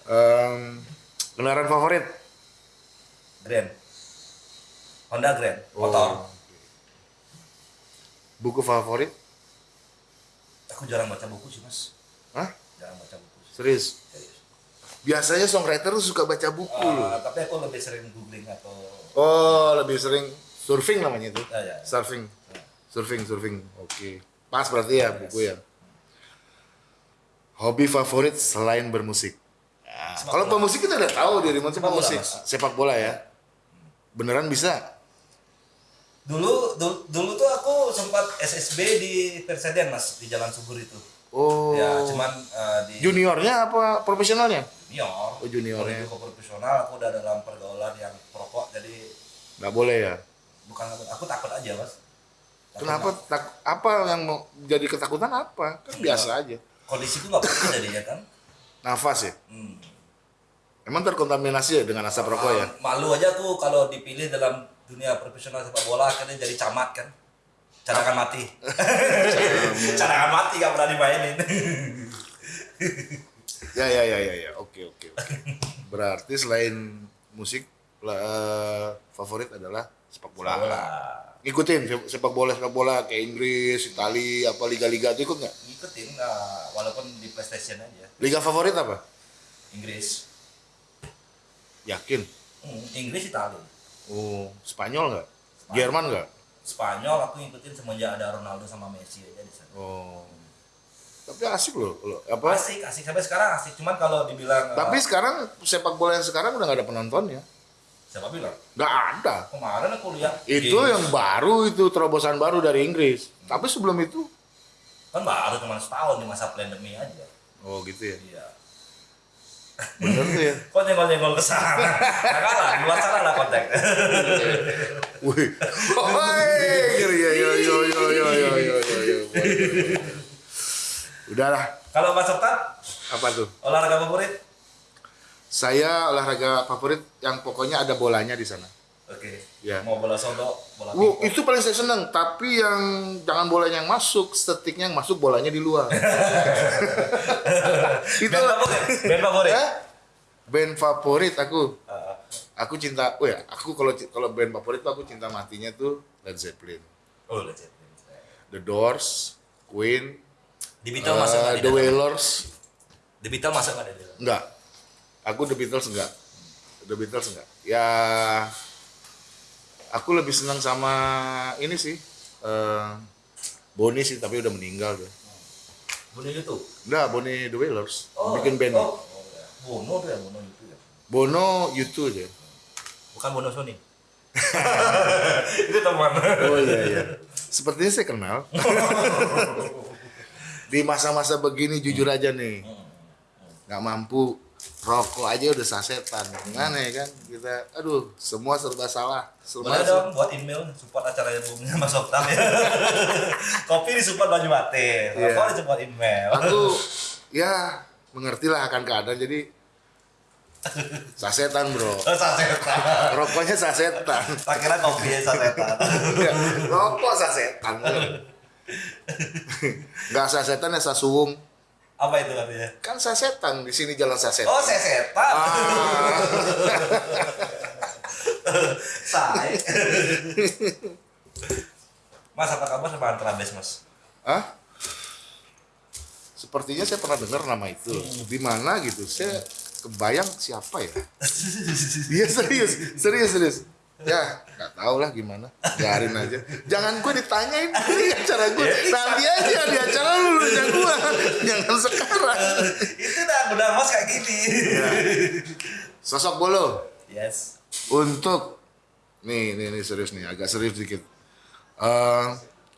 Speaker 1: Em, kendaraan favorit?
Speaker 2: Grand. Honda Grand.
Speaker 1: Oh.
Speaker 2: Motor.
Speaker 1: Buku favorit?
Speaker 2: Aku jarang baca buku sih mas.
Speaker 1: Hah?
Speaker 2: Jarang baca buku. sih.
Speaker 1: Serius? Biasanya songwriter tuh suka baca buku loh.
Speaker 2: Ah, tapi aku lebih sering googling atau
Speaker 1: Oh, lebih sering surfing namanya itu.
Speaker 2: Ya, ya.
Speaker 1: Surfing.
Speaker 2: Ya.
Speaker 1: Surfing, surfing. Oke. Pas berarti ya buku ya. Hobi favorit selain bermusik? Ya, kalau pemusik kita udah tahu dari mana
Speaker 2: Sepak bola.
Speaker 1: Sepak bola ya. Beneran bisa?
Speaker 2: dulu dulu, dulu tuh aku sempat SSB di Persedian mas di Jalan Subur itu.
Speaker 1: Oh.
Speaker 2: Ya cuman eh, di
Speaker 1: juniornya apa profesionalnya?
Speaker 2: Junior.
Speaker 1: Oh, juniornya.
Speaker 2: Kalau itu ke profesional aku udah dalam pergaulan yang perokok jadi
Speaker 1: Nggak boleh ya.
Speaker 2: bukan aku takut aja mas. Takut
Speaker 1: Kenapa?
Speaker 2: nggak-
Speaker 1: Tak, apa yang mau jadi ketakutan apa? Kan biasa aja.
Speaker 2: Kondisi itu nggak bagus jadinya kan.
Speaker 1: Nafas ya.
Speaker 2: Hmm.
Speaker 1: Emang terkontaminasi ya dengan asap rokok ya?
Speaker 2: Ah, Malu aja aku kalau dipilih dalam dunia profesional sepak bola akhirnya jadi camat kan. Cadangan mati. Cadangan mati gak pernah dimainin.
Speaker 1: Ya ya ya ya ya. Oke oke oke. Berarti selain musik eh, favorit adalah sepak bola. Ngikutin se- sepak bola sepak bola kayak Inggris, Itali, apa liga-liga itu ikut nggak?
Speaker 2: Ngikutin nah, walaupun di PlayStation aja.
Speaker 1: Liga favorit apa?
Speaker 2: Inggris.
Speaker 1: Yakin?
Speaker 2: Hmm, Inggris Italia.
Speaker 1: Oh, Spanyol nggak? Jerman nggak?
Speaker 2: Spanyol aku ngikutin semenjak ada Ronaldo sama Messi aja di sana.
Speaker 1: Oh. Tapi asik loh, loh. apa?
Speaker 2: Asik, asik sampai sekarang asik. Cuman kalau dibilang
Speaker 1: Tapi
Speaker 2: eh,
Speaker 1: sekarang sepak bola yang sekarang udah nggak ada penontonnya.
Speaker 2: siapa bilang?
Speaker 1: Nggak ada.
Speaker 2: Kemarin aku lihat
Speaker 1: Itu
Speaker 2: games.
Speaker 1: yang baru itu terobosan baru dari Inggris. Tapi sebelum itu,
Speaker 2: kan baru cuma setahun di masa pandemi aja.
Speaker 1: oh gitu ya.
Speaker 2: Iya.
Speaker 1: Bener tuh ya.
Speaker 2: Kok nyenggol-nyenggol ke sana? Nah, kalah, di luar sana lah kontak.
Speaker 1: Wih, woi, ya, yo yo yo yo yo yo yo yo. Udahlah,
Speaker 2: Kalau Mas Septat,
Speaker 1: apa tuh?
Speaker 2: olahraga favorit?
Speaker 1: Saya olahraga favorit yang pokoknya ada bolanya di sana.
Speaker 2: Oke.
Speaker 1: Ya.
Speaker 2: Mau bola sodok, bola pingpong.
Speaker 1: itu paling saya senang, tapi yang jangan bolanya yang masuk, stetiknya yang masuk bolanya di luar. itu
Speaker 2: Band favorit? Band favorit?
Speaker 1: Eh? Band favorit aku.
Speaker 2: Uh,
Speaker 1: Aku cinta, oh ya, aku kalau kalau band favorit tuh aku cinta matinya tuh Led Zeppelin,
Speaker 2: oh, Led Zeppelin.
Speaker 1: The Doors, Queen,
Speaker 2: The Beatles masuk nggak
Speaker 1: eh,
Speaker 2: di
Speaker 1: The? Wailers,
Speaker 2: The Beatles masuk nggak
Speaker 1: enggak. Aku The Beatles enggak. The Beatles enggak. Ya, aku lebih senang sama ini sih, eh Bonnie sih, tapi udah meninggal dia.
Speaker 2: Bono itu?
Speaker 1: Enggak, Bonnie The Wailers, bikin band.
Speaker 2: Oh, oh. Bono tuh ya, Bono itu ya.
Speaker 1: Bono YouTube aja.
Speaker 2: Bukan Bono Sony. itu teman.
Speaker 1: Oh iya iya. Sepertinya saya kenal. Di masa-masa begini jujur aja nih, nggak mampu rokok aja udah sasetan. Gimana ya kan? Kita, aduh, semua serba salah. Serba
Speaker 2: Boleh dong buat email support acaranya Bumnya Mas Oktam ya. Kopi disupport Baju Mate,
Speaker 1: Iya.
Speaker 2: rokok disupport email.
Speaker 1: Aku ya mengertilah akan keadaan jadi sasetan bro.
Speaker 2: Oh, sasetan.
Speaker 1: Rokoknya sasetan.
Speaker 2: Tak kira kopi ya sasetan.
Speaker 1: Enggak, Rokok sasetan. Nggak sasetan ya sasuwung.
Speaker 2: Apa itu artinya?
Speaker 1: Kan sasetan di sini jalan sasetan.
Speaker 2: Oh, sesetan.
Speaker 1: Ah.
Speaker 2: Say. Mas, apa kabar sama Antrabes, Mas?
Speaker 1: Hah? Sepertinya saya pernah dengar nama itu. Di mana gitu? Saya kebayang siapa ya? Iya serius, serius, serius. Ya, nggak tahu lah gimana. Biarin aja. Jangan gue ditanyain di acara gue. Nanti aja di acara lu yang gue. Jangan sekarang.
Speaker 2: itu dah benar Mas kayak gini.
Speaker 1: Sosok bolo
Speaker 2: Yes.
Speaker 1: untuk nih, nih, nih serius nih, agak serius dikit. Eh,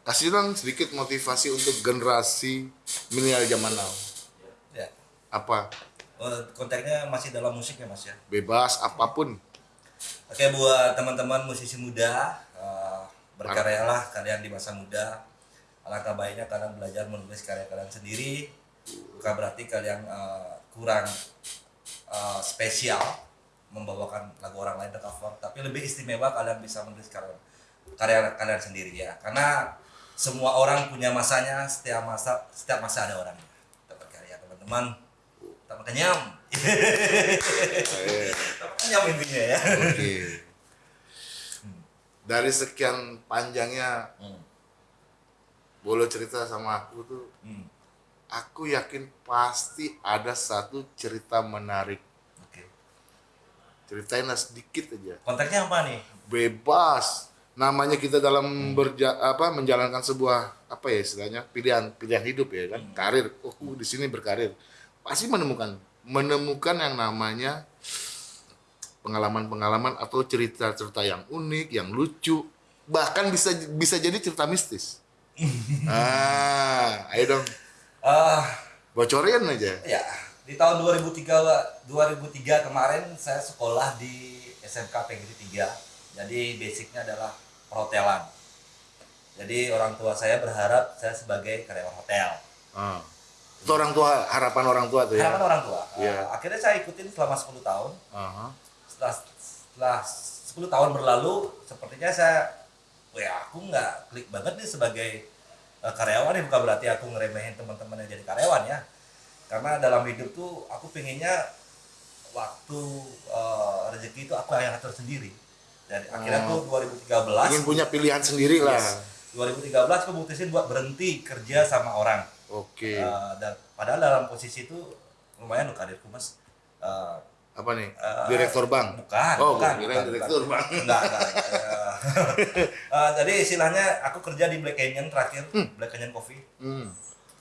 Speaker 1: kasih dong sedikit motivasi untuk generasi milenial zaman now.
Speaker 2: Ya.
Speaker 1: Apa?
Speaker 2: Oh, kontaknya masih dalam musik ya, Mas ya?
Speaker 1: Bebas apa pun.
Speaker 2: Oke buat teman-teman musisi muda eh, berkaryalah kalian di masa muda. Alangkah baiknya kalian belajar menulis karya kalian sendiri. Bukan berarti kalian eh, kurang eh, spesial membawakan lagu orang lain cover, tapi lebih istimewa kalian bisa menulis karya karya kalian sendiri ya. Karena semua orang punya masanya, setiap masa setiap masa ada orangnya. Dapat karya teman-teman. Tak kenyam. Kenyam intinya ya.
Speaker 1: Oke. Dari sekian panjangnya
Speaker 2: Hmm.
Speaker 1: Bolo cerita sama aku tuh,
Speaker 2: Hmm.
Speaker 1: aku yakin pasti ada satu cerita menarik.
Speaker 2: Oke.
Speaker 1: Ceritain sedikit aja.
Speaker 2: Kontaknya apa nih?
Speaker 1: Bebas. Namanya kita dalam berja apa menjalankan sebuah apa ya istilahnya pilihan pilihan hidup ya kan karir. Oh aku di sini berkarir. Pasti menemukan menemukan yang namanya pengalaman-pengalaman atau cerita-cerita yang unik, yang lucu, bahkan bisa bisa jadi cerita mistis. ah, ayo dong,
Speaker 2: Ah,
Speaker 1: bocorin aja.
Speaker 2: ya, di tahun 2003 2003 kemarin saya sekolah di SMK PGRI 3. Jadi basicnya adalah perhotelan. Jadi orang tua saya berharap saya sebagai karyawan hotel.
Speaker 1: Ah. Itu orang tua, harapan orang tua tuh ya.
Speaker 2: Harapan orang tua.
Speaker 1: Iya.
Speaker 2: Ah, akhirnya saya ikutin selama 10 tahun.
Speaker 1: Aha.
Speaker 2: Setelah setelah 10 tahun berlalu, sepertinya saya ya aku nggak klik banget nih sebagai eh, karyawan ya bukan berarti aku ngeremehin teman-teman yang jadi karyawan ya karena dalam hidup tuh aku pengennya waktu eh, rezeki itu aku yang atur sendiri dan akhirnya tuh 2013
Speaker 1: Ingin punya pilihan sendiri lah.
Speaker 2: yes, 2013 aku mutusin buat berhenti kerja sama orang
Speaker 1: Oke.
Speaker 2: Eh, dan padahal dalam posisi itu lumayan loh karirku mas Eh,
Speaker 1: Apa nih? Direktur bank.
Speaker 2: bukan
Speaker 1: Oh,
Speaker 2: bukan, bukan,
Speaker 1: direktur
Speaker 2: bukan.
Speaker 1: bank.
Speaker 2: enggak enggak eh, jadi istilahnya aku kerja di Black Canyon terakhir Black Canyon Coffee
Speaker 1: Hmm.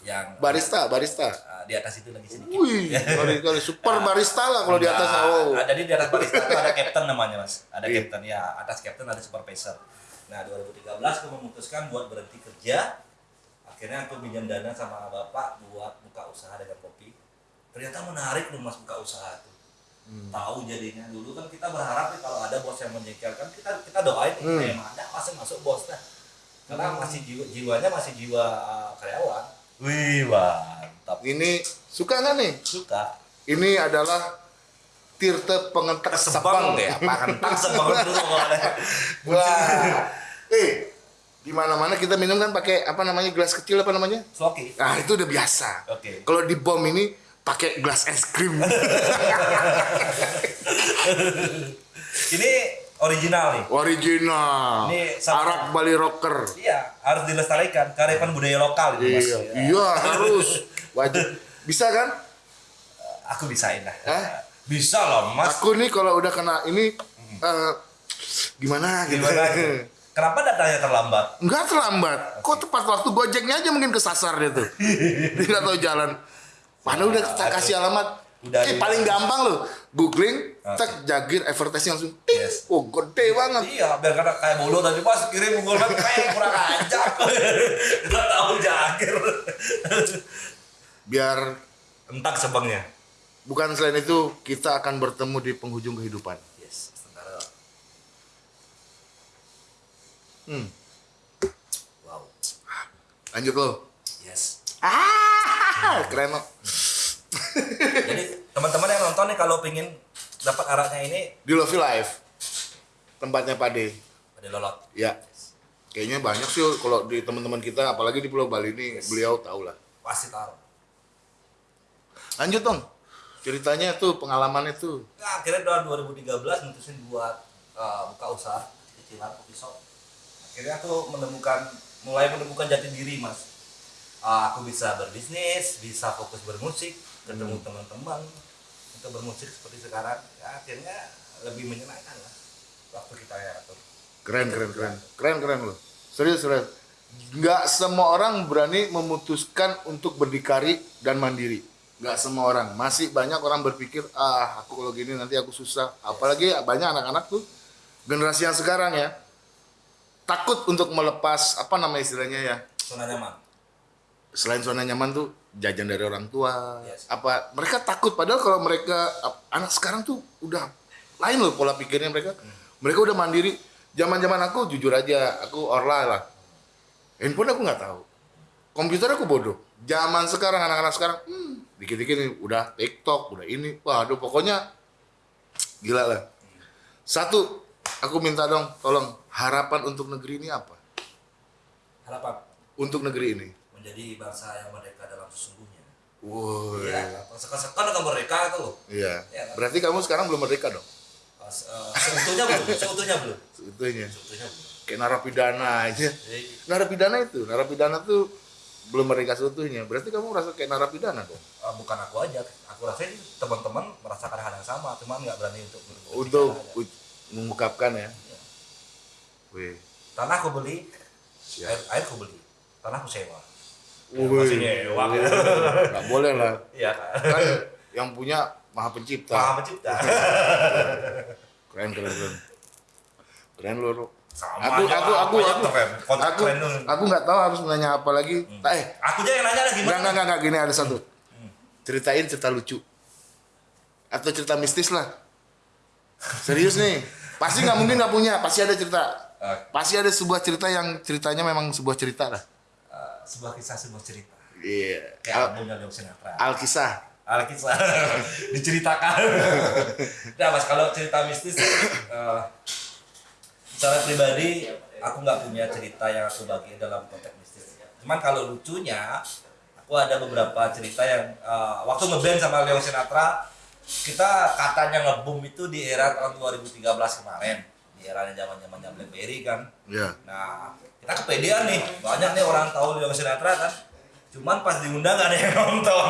Speaker 2: yang
Speaker 1: Barista, barista.
Speaker 2: eh, di atas itu lagi sedikit
Speaker 1: Wih, kali kali super barista lah kalau di atas. Oh.
Speaker 2: ah, jadi di atas barista itu ada captain namanya mas ada
Speaker 1: Iya.
Speaker 2: captain ya atas captain ada supervisor nah 2013 aku memutuskan buat berhenti kerja akhirnya aku pinjam dana sama bapak buat buka usaha dengan kopi ternyata menarik loh mas buka usaha itu
Speaker 1: Hmm.
Speaker 2: tahu jadinya dulu kan kita berharap nih kalau ada bos yang menjengkelkan kita kita doain
Speaker 1: Hmm.
Speaker 2: hmm. ada masuk masuk bos dah karena masih jiwa, jiwanya masih jiwa uh, karyawan wih mantap
Speaker 1: Ini suka nggak nih?
Speaker 2: suka
Speaker 1: Ini adalah Tirta Pengentek
Speaker 2: Sebang
Speaker 1: Sepang
Speaker 2: ya, Pak Kentang Sebang dulu boleh.
Speaker 1: Wah. Eh, di mana-mana kita minum kan pakai apa namanya gelas kecil apa namanya?
Speaker 2: Sloki.
Speaker 1: Nah, itu udah biasa.
Speaker 2: Oke.
Speaker 1: Kalau di bom ini pakai gelas es krim.
Speaker 2: Ini original nih.
Speaker 1: Original.
Speaker 2: Ini sama-
Speaker 1: Arak Bali Rocker.
Speaker 2: Iya, harus dilestarikan kearifan budaya lokal itu, Mas.
Speaker 1: Iya, iya harus wajib. Bisa kan?
Speaker 2: Aku bisain lah.
Speaker 1: Hah?
Speaker 2: Bisa loh, Mas.
Speaker 1: Aku nih kalau udah kena ini eh, gimana gitu.
Speaker 2: Gimana? Kenapa datangnya terlambat?
Speaker 1: Enggak terlambat. Kok tepat waktu Gojeknya aja mungkin kesasar dia tuh. Dia nggak tahu jalan. Mana udah kita kasih alamat.
Speaker 2: Udah
Speaker 1: eh paling gampang loh. Googling, cek jagir advertising langsung. ting.
Speaker 2: Yes.
Speaker 1: Oh gede banget.
Speaker 2: Iya, biar kata kayak bolo tadi pas kirim Google Map kayak kurang ajar. Kita tahu jagir.
Speaker 1: Biar
Speaker 2: Entak sebangnya.
Speaker 1: bukan selain itu kita akan bertemu di penghujung kehidupan.
Speaker 2: Yes, sementara.
Speaker 1: Hmm.
Speaker 2: Wow.
Speaker 1: Lanjut lo.
Speaker 2: Yes.
Speaker 1: Ah, keren lo.
Speaker 2: Jadi teman-teman yang nonton nih kalau pingin dapat araknya ini
Speaker 1: Di Lovey Live. Tempatnya Pade.
Speaker 2: ada lolot.
Speaker 1: Ya. Kayaknya banyak sih kalau di teman-teman kita apalagi di Pulau Bali ini beliau tahu lah.
Speaker 2: Pasti taruh.
Speaker 1: Lanjut dong. Ceritanya tuh, pengalamannya tuh.
Speaker 2: Nah, akhirnya tahun 2013 mutusin buat uh, buka usaha cicilan kopi shop. Akhirnya aku menemukan mulai menemukan jati diri mas. Uh, aku bisa berbisnis, bisa fokus bermusik, ketemu teman-teman untuk bermusik seperti sekarang. Ya, akhirnya lebih menyenangkan lah waktu kita ya atur.
Speaker 1: Keren, keren, keren. Keren, keren loh. Serius, serius. Nggak semua orang berani memutuskan untuk berdikari dan mandiri. Nggak semua orang. Masih banyak orang berpikir, ah aku kalau gini nanti aku susah. Apalagi banyak anak-anak tuh, generasi yang sekarang ya, takut untuk melepas, apa nama istilahnya ya,
Speaker 2: Zona nyaman.
Speaker 1: selain zona nyaman tuh jajan dari orang tua.
Speaker 2: Yes.
Speaker 1: apa mereka takut. Padahal kalau mereka anak sekarang tuh udah lain loh pola pikirnya mereka. Mereka udah mandiri. Zaman zaman aku jujur aja aku orla lah. Handphone aku nggak tahu. Komputer aku bodoh. Zaman sekarang anak-anak sekarang hmm, dikit-dikit nih, udah TikTok udah ini. Waduh pokoknya gila lah. Satu aku minta dong tolong harapan untuk negeri ini apa
Speaker 2: Harapan
Speaker 1: untuk negeri ini
Speaker 2: menjadi bangsa yang merdeka dalam sesungguhnya.
Speaker 1: Woi.
Speaker 2: Iya, sekan-sekan dengan mereka itu loh.
Speaker 1: Iya.
Speaker 2: Iya kan?
Speaker 1: Berarti kamu sekarang belum merdeka dong?
Speaker 2: Uh, se- uh, seutuhnya belum, seutuhnya belum,
Speaker 1: Sebetulnya.
Speaker 2: seutuhnya belum.
Speaker 1: Kayak narapidana aja.
Speaker 2: Jadi,
Speaker 1: Narapidana itu, narapidana tuh belum merdeka seutuhnya. Berarti kamu merasa kayak narapidana dong?
Speaker 2: uh, bukan aku aja, aku rasa teman-teman merasakan hal yang sama, cuman nggak berani untuk
Speaker 1: Untuk
Speaker 2: aja.
Speaker 1: mengungkapkan ya.
Speaker 2: Iya.
Speaker 1: Wih.
Speaker 2: tanah aku beli,
Speaker 1: Siap.
Speaker 2: air, air aku beli, tanah aku sewa. Ya,
Speaker 1: Wih.
Speaker 2: masih nyewa kan.
Speaker 1: Nggak boleh lah.
Speaker 2: Iya kan.
Speaker 1: Yang punya Maha Pencipta.
Speaker 2: Maha pencipta.
Speaker 1: Keren, keren, keren. Keren lu.
Speaker 2: Sama
Speaker 1: Aku,
Speaker 2: aja,
Speaker 1: aku, aku, aku,
Speaker 2: keren. Kontak
Speaker 1: aku,
Speaker 2: keren dulu.
Speaker 1: aku nggak tahu harus menanya apa lagi. Eh,
Speaker 2: Aku aja yang nanya lagi
Speaker 1: Enggak, enggak, enggak, gini ada satu. Ceritain cerita lucu. Atau cerita mistis lah. Serius nih. Pasti nggak mungkin nggak punya, pasti ada cerita.
Speaker 2: Eh,
Speaker 1: Pasti ada sebuah cerita yang ceritanya memang sebuah cerita lah.
Speaker 2: uh, sebuah kisah, sebuah cerita.
Speaker 1: Iya.
Speaker 2: Kayak
Speaker 1: Al,
Speaker 2: Sinatra.
Speaker 1: Alkisah.
Speaker 2: Alkisah diceritakan. nah mas kalau cerita mistis eh, secara pribadi aku nggak punya cerita yang aku bagi dalam konteks mistis. Cuman kalau lucunya aku ada beberapa cerita yang eh, waktu ngeband sama Leon Sinatra kita katanya ngebum itu di era tahun 2013 kemarin di era zaman zamannya BlackBerry kan.
Speaker 1: Iya.
Speaker 2: Nah, kita kepedean nih. Banyak nih orang tahu Leon Sinatra kan. Cuman pas diundang gak ada yang nonton.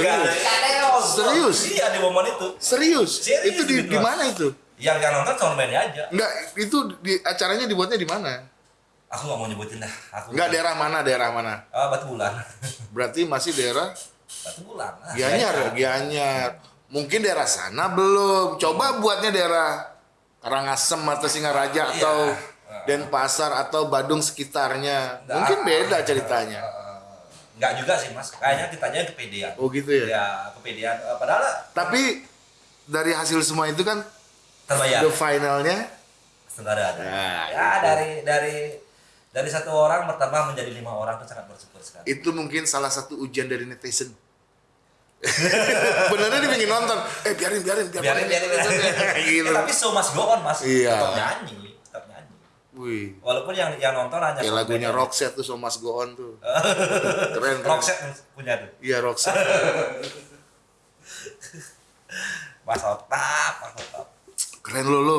Speaker 2: Gak ada, gak ada yang nonton.
Speaker 1: Serius?
Speaker 2: Iya di momen itu.
Speaker 1: Serius?
Speaker 2: Serius
Speaker 1: itu di,
Speaker 2: gitu,
Speaker 1: di mana itu?
Speaker 2: Yang yang nonton soundman-nya aja.
Speaker 1: Enggak, itu di acaranya dibuatnya di mana?
Speaker 2: Aku gak mau nyebutin dah. Aku
Speaker 1: Enggak daerah mana, daerah mana?
Speaker 2: Ah, batu bulan.
Speaker 1: Berarti masih daerah
Speaker 2: batu bulan.
Speaker 1: Gianyar, Gianyar. Mungkin daerah sana belum. Coba buatnya daerah Karangasem atau Singaraja
Speaker 2: Iya.
Speaker 1: atau Denpasar atau Badung sekitarnya.
Speaker 2: Nggak.
Speaker 1: Mungkin beda ceritanya.
Speaker 2: Enggak juga sih mas. Kayaknya kitanya kepedean.
Speaker 1: Oh gitu ya.
Speaker 2: Ya kepedean. Eh, padahal
Speaker 1: Tapi dari hasil semua itu kan
Speaker 2: terbayar.
Speaker 1: the finalnya
Speaker 2: Saudara ada.
Speaker 1: Nah,
Speaker 2: ya
Speaker 1: itu.
Speaker 2: dari dari dari satu orang bertambah menjadi lima orang itu sangat bersyukur sekali.
Speaker 1: itu mungkin salah satu ujian dari netizen. Benernya dia pengen nonton. Eh biarin biarin biarin.
Speaker 2: biarin biarin, biarin.
Speaker 1: gitu.
Speaker 2: Eh, tapi so mas go on mas
Speaker 1: Iya.
Speaker 2: tetap nyanyi tetap nyanyi
Speaker 1: Wih.
Speaker 2: walaupun yang yang nonton hanya
Speaker 1: Kayak
Speaker 2: satu
Speaker 1: lagunya. Roxette tuh So Must Go On tuh. Keren keren.
Speaker 2: Roxette punya tuh
Speaker 1: Iya Roxette.
Speaker 2: mas otap mas otap
Speaker 1: Keren lu lu.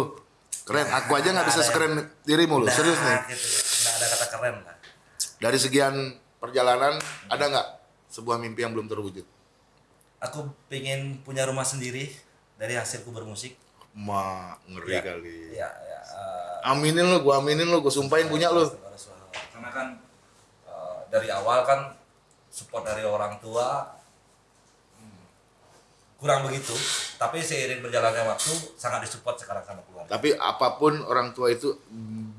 Speaker 1: Keren. Aku aja nggak bisa sekeren dirimu lu. Serius nih.
Speaker 2: Nah, gitu nggak ada kata keren lah
Speaker 1: Dari sekian perjalanan ada nggak sebuah mimpi yang belum terwujud?
Speaker 2: Aku pengen punya rumah sendiri dari hasilku bermusik
Speaker 1: Ma ngeri
Speaker 2: Ya.
Speaker 1: kali.
Speaker 2: ya ya eh,
Speaker 1: Aminin lu, gua aminin lu, gua sumpahin punya lu.
Speaker 2: karena kan eh, dari awal kan support dari orang tua hmm, kurang begitu tapi seiring berjalannya waktu sangat disupport sekarang sama keluarga
Speaker 1: Tapi apa pun orang tua itu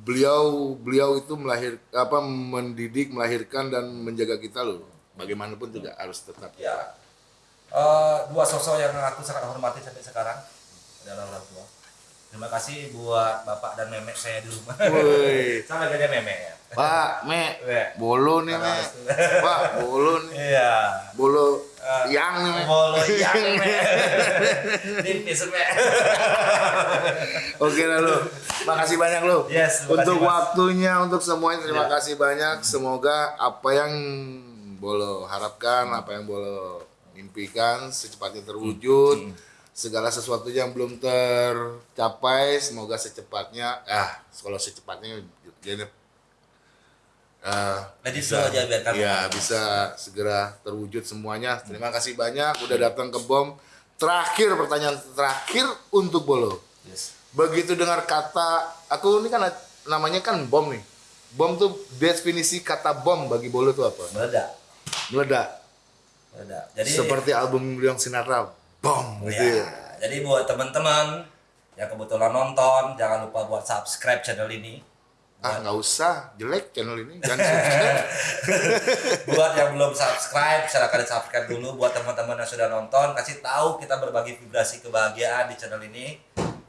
Speaker 1: beliau beliau itu melahir apa mendidik, melahirkan dan menjaga kita loh. Bagaimanapun juga harus tetap.
Speaker 2: ya eh, dua sosok yang aku sangat hormati sampai sekarang adalah orang tua terima kasih buat bapak dan memek saya di rumah
Speaker 1: Woi.
Speaker 2: sama aja memek ya
Speaker 1: Pak, Me,
Speaker 2: Iya.
Speaker 1: bolo nih, Me. Pak, bolo nih.
Speaker 2: iya
Speaker 1: Bolo
Speaker 2: Eh,
Speaker 1: yang nih, Me.
Speaker 2: bolo yang memek tipis memek
Speaker 1: Oke lah lu. Makasih banyak lu.
Speaker 2: Yes,
Speaker 1: Untuk
Speaker 2: kasih, Mas.
Speaker 1: waktunya, untuk semuanya terima
Speaker 2: Ya.
Speaker 1: kasih banyak. Semoga apa yang Bolo harapkan, apa yang Bolo impikan secepatnya terwujud.
Speaker 2: Hmm.
Speaker 1: Segala sesuatu yang belum tercapai, semoga secepatnya, ah, kalau secepatnya jadi
Speaker 2: Let it flow aja, biarkan
Speaker 1: ya bisa segera terwujud semuanya. Terima kasih banyak udah datang ke Bom. Terakhir pertanyaan terakhir untuk Bolo.
Speaker 2: yes.
Speaker 1: Begitu dengar kata aku ini kan namanya kan bom nih. Bom tuh definisi kata bom bagi Bolo tuh apa?
Speaker 2: meledak
Speaker 1: Meledak.
Speaker 2: Jadi
Speaker 1: Seperti album Leon Sinatra, bom gitu
Speaker 2: ya,
Speaker 1: ya.
Speaker 2: jadi buat teman-teman yang kebetulan nonton jangan lupa buat subscribe channel ini
Speaker 1: Ah nggak usah, jelek channel ini. Jangan subscribe.
Speaker 2: buat yang belum subscribe silahkan di subscribe dulu buat teman-teman yang sudah nonton kasih tahu kita berbagi vibrasi kebahagiaan di channel ini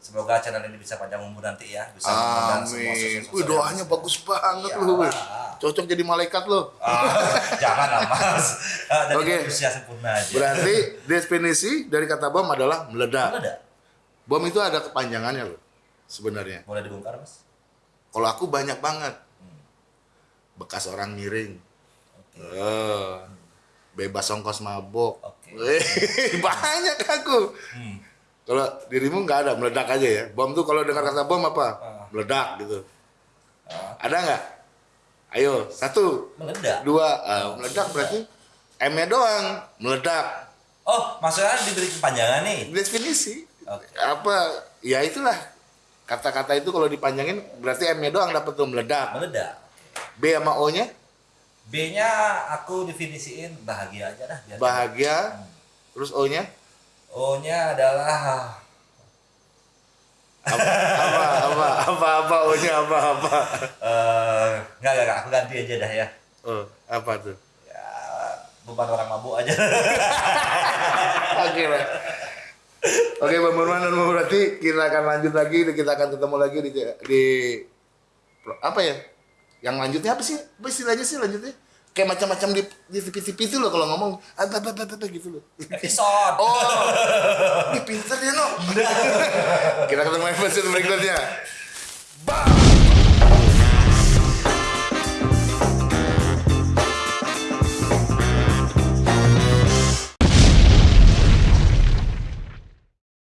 Speaker 2: semoga channel ini bisa panjang umur nanti ya bisa semua
Speaker 1: Amin.
Speaker 2: sosok-sosok
Speaker 1: Wih doanya bagus banget
Speaker 2: Iya.
Speaker 1: lu. wih. Cocok jadi malaikat lo.
Speaker 2: Ah, jangan lah mas Ah, jadi
Speaker 1: Oke.
Speaker 2: manusia sempurna aja
Speaker 1: Berarti definisi dari kata bom adalah meledak.
Speaker 2: meledak
Speaker 1: Bom itu ada kepanjangannya loh sebenarnya.
Speaker 2: boleh dibongkar mas
Speaker 1: Kalau aku banyak banget. Bekas orang miring.
Speaker 2: oke
Speaker 1: Eh, bebas ongkos mabok.
Speaker 2: Oke.
Speaker 1: Wih, banyak aku.
Speaker 2: Hmm.
Speaker 1: Kalau dirimu nggak ada, meledak aja ya. Bom tuh kalau dengar kata bom apa?
Speaker 2: Ah.
Speaker 1: Meledak gitu.
Speaker 2: Ah.
Speaker 1: Ada nggak? Ayo, satu,
Speaker 2: meledak
Speaker 1: dua, Ah, meledak berarti M-nya doang, meledak.
Speaker 2: oh maksudnya diberi kepanjangan nih
Speaker 1: Definisi.
Speaker 2: Oke.
Speaker 1: Apa? Ya itulah. Kata-kata itu kalau dipanjangin berarti M-nya doang dapat tuh meledak.
Speaker 2: meledak
Speaker 1: B sama O-nya
Speaker 2: B nya aku definisiin bahagia aja dah biar
Speaker 1: bahagia. Terus O-nya
Speaker 2: O nya adalah
Speaker 1: apa apa apa apa apa O-nya apa apa?
Speaker 2: Eh nggak nggak nggak, aku ganti aja dah ya.
Speaker 1: Oh apa tuh?
Speaker 2: Ya beban orang mabuk aja.
Speaker 1: Oke lah oke Bang Burman dan Bang berarti kita akan lanjut lagi kita akan ketemu lagi di di apa ya? Yang lanjutnya apa sih? Apa istilahnya sih lanjutnya kayak macam-macam di di itu loh kalau ngomong. Apa apa apa, apa gitu loh.
Speaker 2: Episode.
Speaker 1: Oh. Ini pinter ya no? Kita ketemu episode berikutnya. Bye